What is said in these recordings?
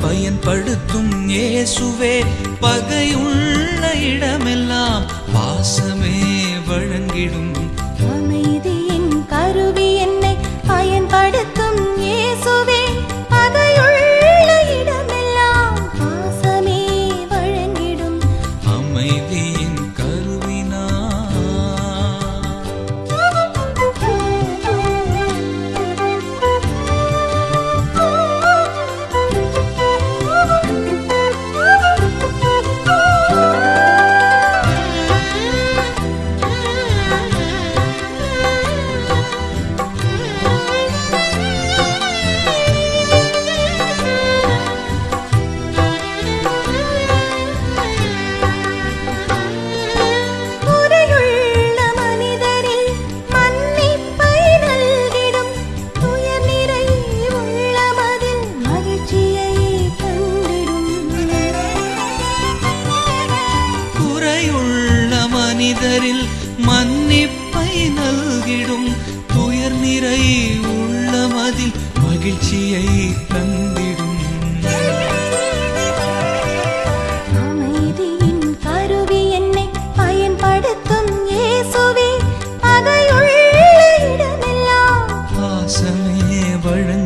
பயன்படுத்தும் இயேசுவே. பகையுள்ள இடமெல்லாம் பாசமே வழங்கிடும். மனிதரில் மன்னிப்பை நல்கிடும் துயர் நிறை உள்ளமதில் மகிழ்ச்சியை தந்திடும். வழங்க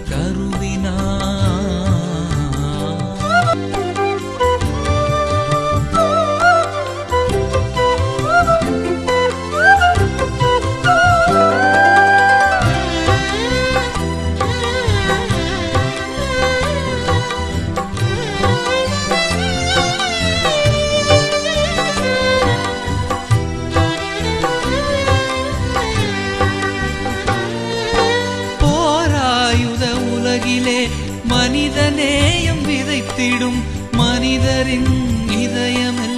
மனிதநேயம் விதைத்திடும் மனிதரின் இதயமில்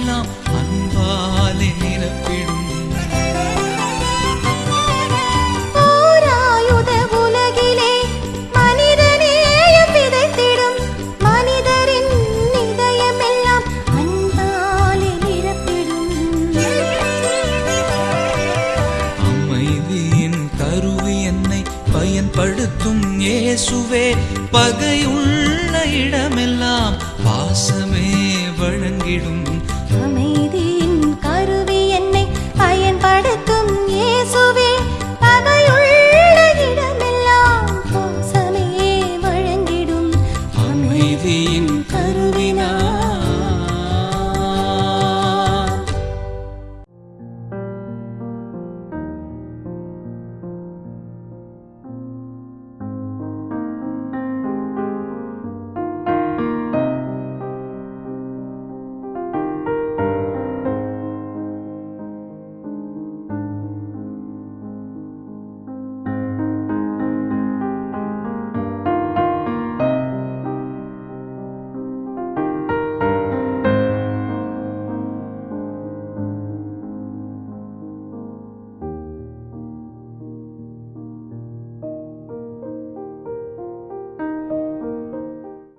இயேசுவே பகையுள்ள இடமெல்லாம் பாசமே வழங்கிடும். அமைதி